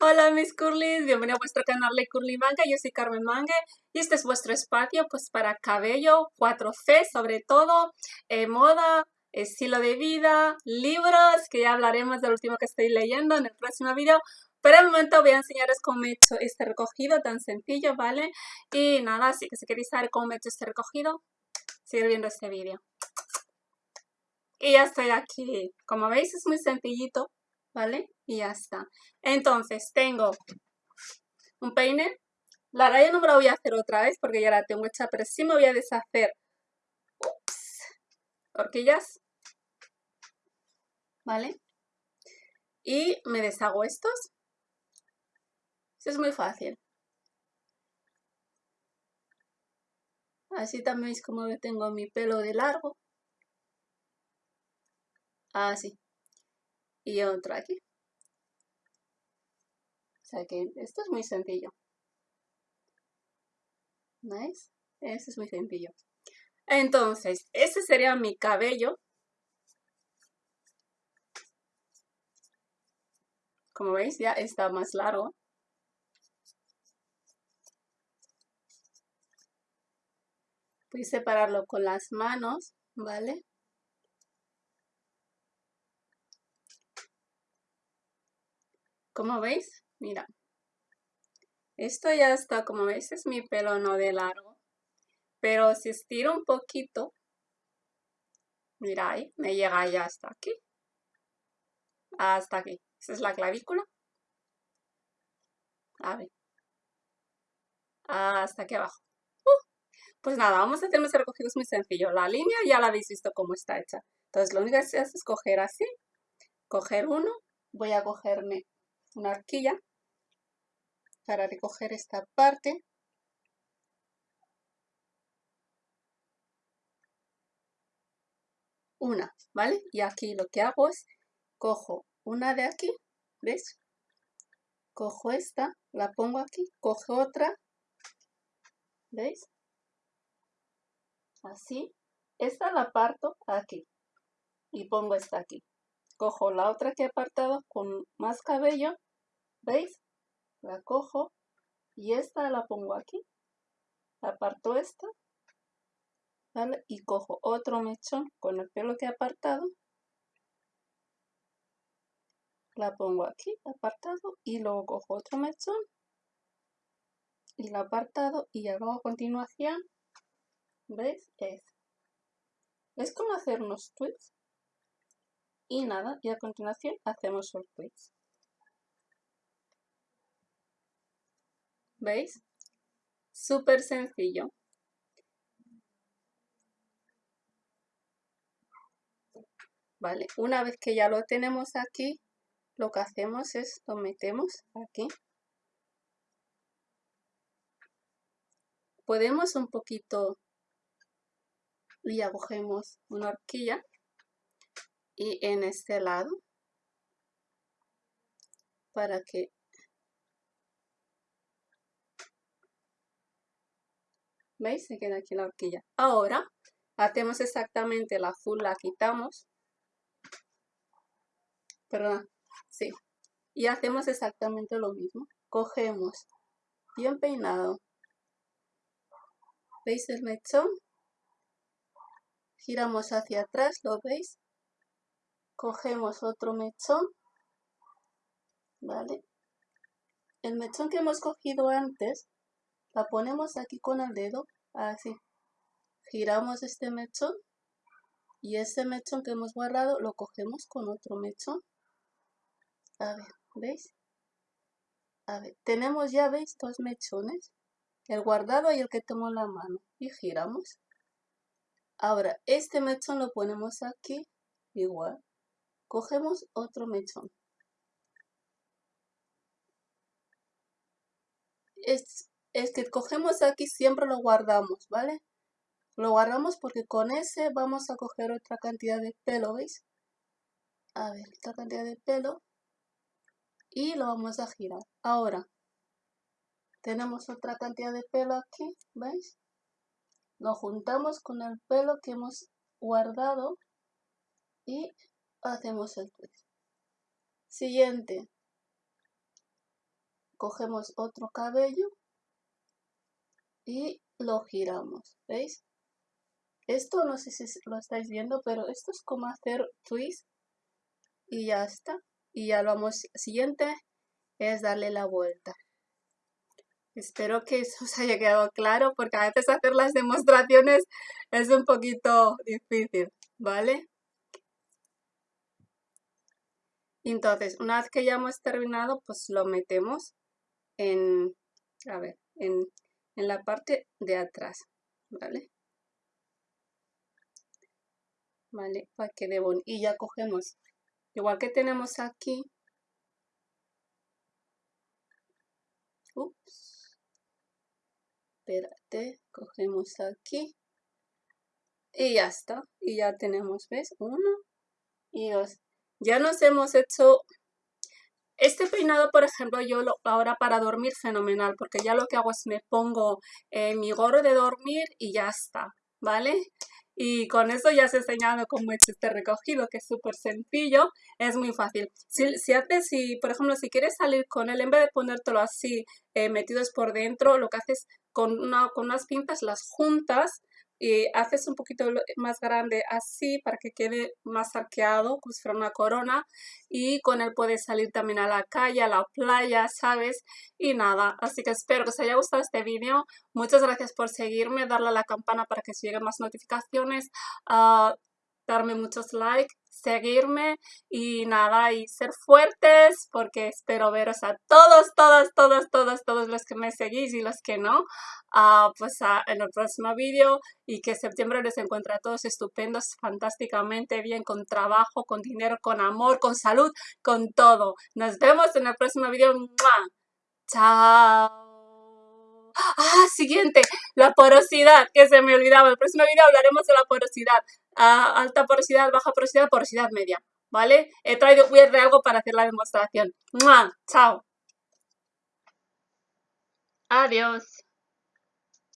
Hola mis curlis, bienvenidos a vuestro canal de Curly Manga, yo soy Carmen Manga y este es vuestro espacio pues para cabello 4C sobre todo, eh, moda, estilo de vida, libros, que ya hablaremos del último que estoy leyendo en el próximo video, pero el momento voy a enseñaros cómo he hecho este recogido tan sencillo, ¿vale? Y nada, así que si queréis saber cómo he hecho este recogido, seguir viendo este vídeo. Y ya estoy aquí, como veis es muy sencillito, ¿vale? Y ya está. Entonces, tengo un peine. La raya no me la voy a hacer otra vez porque ya la tengo hecha, pero sí me voy a deshacer ups, horquillas. ¿Vale? Y me deshago estos. Eso es muy fácil. Así también veis como tengo mi pelo de largo. Así y otro aquí. O sea que esto es muy sencillo. ¿Veis? Este es muy sencillo. Entonces, ese sería mi cabello. Como veis, ya está más largo. Voy separarlo con las manos, ¿vale? Como veis, mira. Esto ya está, como veis, es mi pelo no de largo. Pero si estiro un poquito, mira ahí, me llega ya hasta aquí. Hasta aquí. Esa es la clavícula. A ver. Hasta aquí abajo. Uh, pues nada, vamos a hacer ese recogido, es muy sencillo. La línea ya la habéis visto cómo está hecha. Entonces lo único que se hace es coger así, coger uno, voy a cogerme una arquilla para recoger esta parte. Una, ¿vale? Y aquí lo que hago es, cojo una de aquí, ¿ves? Cojo esta, la pongo aquí, cojo otra, ¿veis? Así. Esta la parto aquí y pongo esta aquí. Cojo la otra que he apartado con más cabello ¿Veis? La cojo y esta la pongo aquí. Aparto esta. ¿vale? Y cojo otro mechón con el pelo que he apartado. La pongo aquí, apartado, y luego cojo otro mechón y la apartado y hago a continuación, ¿veis? Es, es como hacer unos twists y nada, y a continuación hacemos los twists. ¿Veis? Súper sencillo. Vale, una vez que ya lo tenemos aquí, lo que hacemos es lo metemos aquí. Podemos un poquito y agujemos una horquilla y en este lado para que ¿Veis? Se queda aquí la horquilla. Ahora, hacemos exactamente la azul, la quitamos. Perdón, sí. Y hacemos exactamente lo mismo. Cogemos bien peinado. ¿Veis el mechón? Giramos hacia atrás, ¿lo veis? Cogemos otro mechón. ¿Vale? El mechón que hemos cogido antes la ponemos aquí con el dedo, así. Giramos este mechón y ese mechón que hemos guardado lo cogemos con otro mechón. A ver, ¿veis? A ver, tenemos ya, ¿veis? Dos mechones. El guardado y el que tengo en la mano. Y giramos. Ahora, este mechón lo ponemos aquí, igual. Cogemos otro mechón. Es que cogemos aquí siempre lo guardamos, ¿vale? Lo guardamos porque con ese vamos a coger otra cantidad de pelo, ¿veis? A ver, otra cantidad de pelo. Y lo vamos a girar. Ahora, tenemos otra cantidad de pelo aquí, ¿veis? Lo juntamos con el pelo que hemos guardado y hacemos el twist. Siguiente. cogemos otro cabello y lo giramos, ¿veis? Esto no sé si lo estáis viendo, pero esto es como hacer twist y ya está. Y ya lo vamos, siguiente es darle la vuelta. Espero que eso os haya quedado claro porque a veces hacer las demostraciones es un poquito difícil, ¿vale? Entonces, una vez que ya hemos terminado, pues lo metemos en, a ver, en, en la parte de atrás, ¿vale? ¿Vale? Para que de Y ya cogemos, igual que tenemos aquí, ups, espérate, cogemos aquí, y ya está, y ya tenemos, ¿ves? Uno y dos. Ya nos hemos hecho este peinado, por ejemplo, yo lo, ahora para dormir fenomenal, porque ya lo que hago es me pongo eh, mi gorro de dormir y ya está, ¿vale? Y con eso ya os he enseñado cómo he hecho este recogido, que es súper sencillo, es muy fácil. Si, haces, si, por ejemplo, si quieres salir con él, en vez de ponértelo así eh, metidos por dentro, lo que haces con, una, con unas pinzas las juntas y haces un poquito más grande así para que quede más arqueado, como si fuera una corona y con él puedes salir también a la calle, a la playa, ¿sabes? Y nada, así que espero que os haya gustado este vídeo, muchas gracias por seguirme, darle a la campana para que os lleguen más notificaciones, uh, darme muchos likes seguirme y nada, y ser fuertes porque espero veros a todos, todas, todas, todas, todos los que me seguís y los que no, uh, pues uh, en el próximo vídeo y que septiembre les encuentre a todos estupendos, fantásticamente bien, con trabajo, con dinero, con amor, con salud, con todo. Nos vemos en el próximo vídeo. Chao. Ah, siguiente, la porosidad, que se me olvidaba. En el próximo vídeo hablaremos de la porosidad. Ah, alta porosidad, baja porosidad, porosidad media. ¿Vale? He traído, voy a algo para hacer la demostración. ¡Mua! Chao. Adiós.